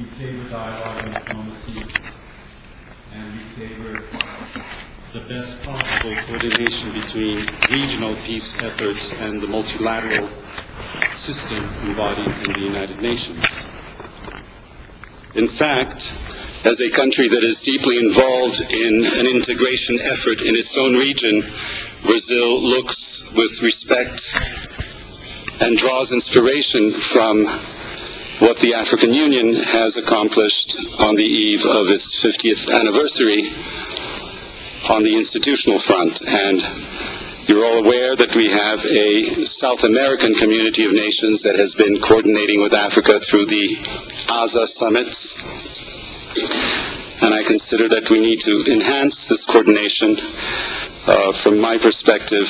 we favor dialogue and diplomacy, and we favor the best possible coordination between regional peace efforts and the multilateral system embodied in the United Nations. In fact, as a country that is deeply involved in an integration effort in its own region, Brazil looks with respect and draws inspiration from what the African Union has accomplished on the eve of its 50th anniversary on the institutional front. And you're all aware that we have a South American community of nations that has been coordinating with Africa through the ASA summits. And I consider that we need to enhance this coordination. Uh, from my perspective,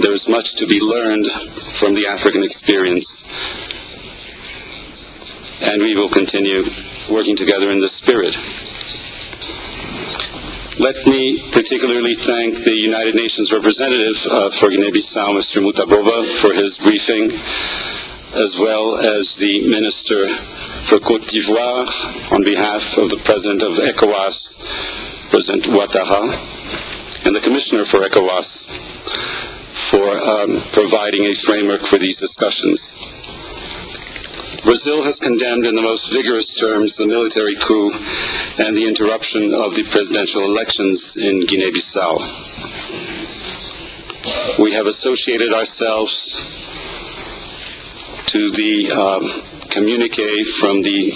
there's much to be learned from the African experience. And we will continue working together in this spirit. Let me particularly thank the United Nations representative uh, for Guinea-Bissau, Mr. Mutaboba, for his briefing, as well as the Minister for Cote d'Ivoire on behalf of the President of ECOWAS, President Ouattara, and the Commissioner for ECOWAS for um, providing a framework for these discussions. Brazil has condemned in the most vigorous terms the military coup and the interruption of the presidential elections in Guinea-Bissau. We have associated ourselves to the um, communique from the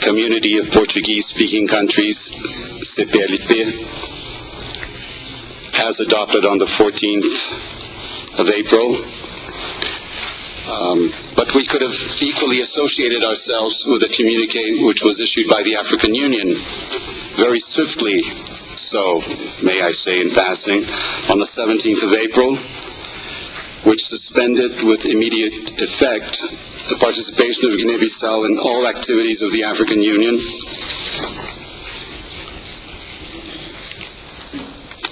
Community of Portuguese-Speaking Countries, CPLP, as adopted on the 14th of April. Um, but we could have equally associated ourselves with a communique which was issued by the African Union. Very swiftly, so may I say in passing, on the 17th of April, which suspended with immediate effect the participation of Guinea-Bissau in all activities of the African Union.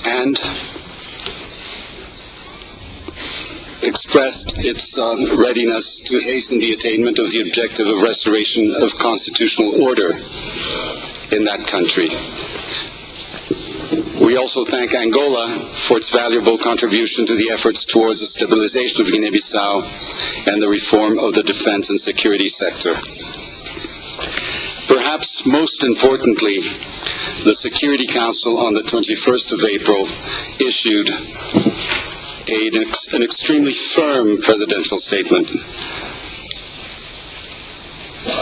And expressed its um, readiness to hasten the attainment of the objective of restoration of constitutional order in that country. We also thank Angola for its valuable contribution to the efforts towards the stabilization of Guinea-Bissau and the reform of the defense and security sector. Perhaps most importantly, the Security Council on the 21st of April issued a, an extremely firm presidential statement,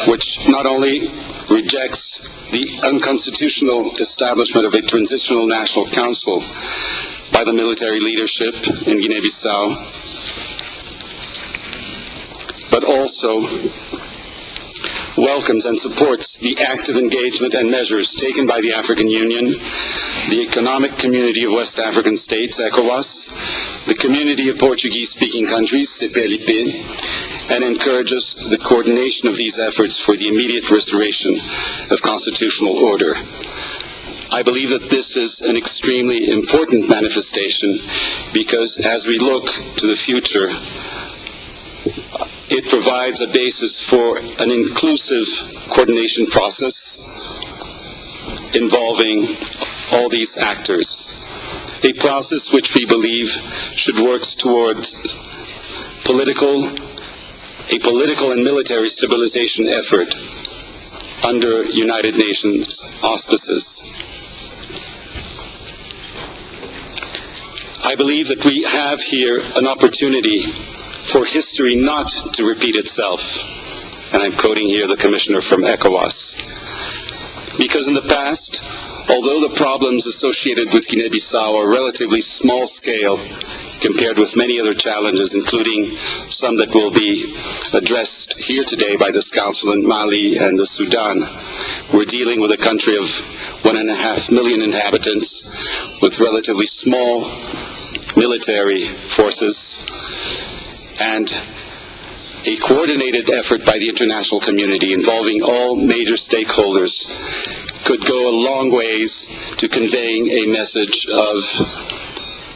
which not only rejects the unconstitutional establishment of a transitional national council by the military leadership in Guinea-Bissau, but also welcomes and supports the active engagement and measures taken by the African Union, the Economic Community of West African States, ECOWAS, the Community of Portuguese-Speaking Countries, CPLP, and encourages the coordination of these efforts for the immediate restoration of constitutional order. I believe that this is an extremely important manifestation because as we look to the future, it provides a basis for an inclusive coordination process involving all these actors. A process which we believe should work towards political, a political and military stabilization effort under United Nations auspices. I believe that we have here an opportunity for history not to repeat itself. And I'm quoting here the commissioner from ECOWAS. Because in the past, although the problems associated with Guinea-Bissau are relatively small scale compared with many other challenges, including some that will be addressed here today by this council in Mali and the Sudan, we're dealing with a country of one and a half million inhabitants with relatively small military forces and a coordinated effort by the international community involving all major stakeholders could go a long ways to conveying a message of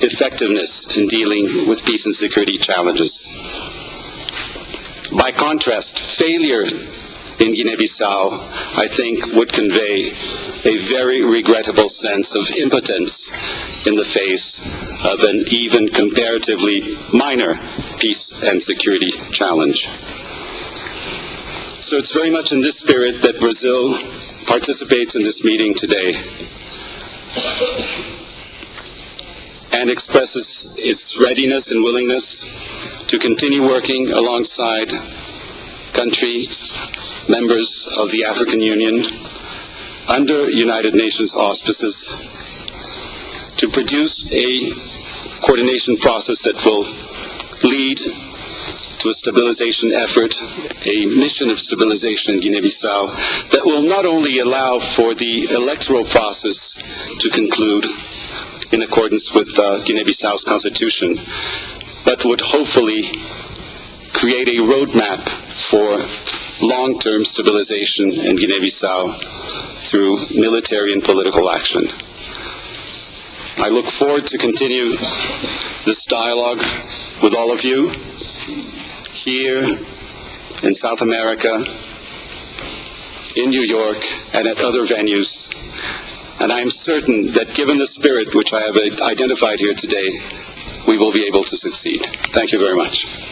effectiveness in dealing with peace and security challenges. By contrast, failure in Guinea-Bissau, I think would convey a very regrettable sense of impotence in the face of an even comparatively minor peace and security challenge. So it's very much in this spirit that Brazil participates in this meeting today and expresses its readiness and willingness to continue working alongside countries, members of the African Union, under United Nations auspices, to produce a coordination process that will lead to a stabilization effort, a mission of stabilization in Guinea-Bissau that will not only allow for the electoral process to conclude in accordance with uh, Guinea-Bissau's constitution, but would hopefully create a roadmap for long-term stabilization in Guinea-Bissau through military and political action. I look forward to continue this dialogue with all of you here in South America, in New York, and at other venues. And I am certain that given the spirit which I have identified here today, we will be able to succeed. Thank you very much.